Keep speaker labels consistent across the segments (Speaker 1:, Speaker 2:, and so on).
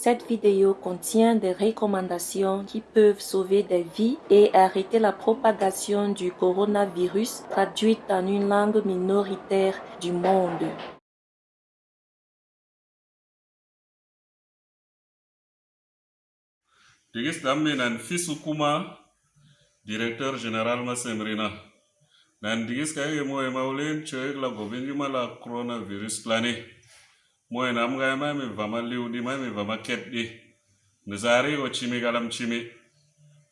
Speaker 1: Cette vidéo contient des recommandations qui peuvent sauver des vies et arrêter la propagation du coronavirus traduite en une langue minoritaire du monde.
Speaker 2: Digis dammi nan directeur général masemrina nan digis ka ye moye maulen choek la gobingi mala coronavirus plane moye nam ga ma mi vama liudi ma mi vama ketdi nzari o chimi, galam chimi.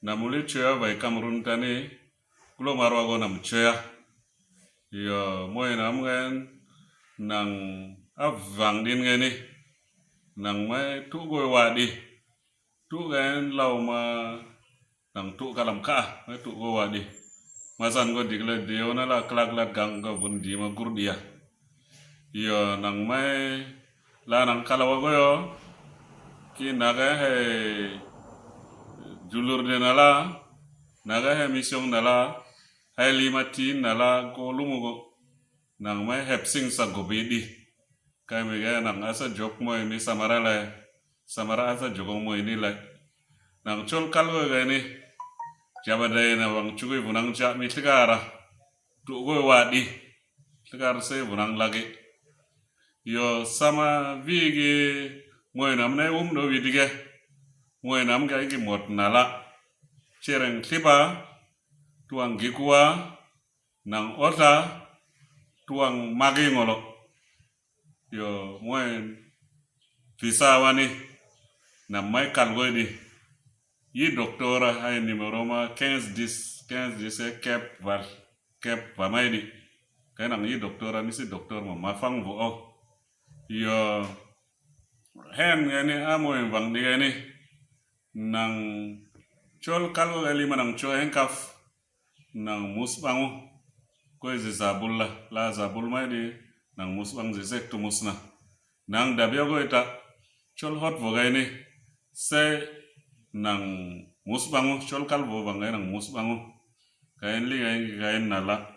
Speaker 2: Namuli choya, vai kamrun tani. Kulo marwa go nam choya. Yo moye nam ga nang avang din ngeni nang mai tu go đi tu gan lau ma, nang tu kalam ka, mai tu go wadi masan go dikle diona la klak la gang go bun di ma gur dia yo, nang mai la nang kalawa go yo ki naga he julur de nala naga he mission nala hai lima tin nala go lumu go nang mai hep sing sa go bidi kai mi ga nang asa jok mo mi samara la samara asa jogo mo ini la nang chol kal go ga ni jaba dai na wang chugui bunang cha mi tigara tu go wadi tigar se bunang lagi yo, sama vi vigi moy nam nay um do vidige moy nam ga gi mot nala. Khi ba tuang gi gikuwa nang ota tuang ma magi ngolo. Yo moy visa wani na mai kalgoy di. Yi doktora hay numero ma 15 dis 15 dis e kep var, kep va mai di. Kay nang yi doktora ni si mà ma ma fang vo o yo hen ngani amoy vang di ngani nang chol kalgo gali manang cho hen kaf nang mus bangu ko ze zabul la la zabul mai di nang mus bang ze zek tu musna nang dabya go ita chol hot vo gai ni se nang mus bangu chol kal vo bang gai nang mus bangu kain li gai gai nala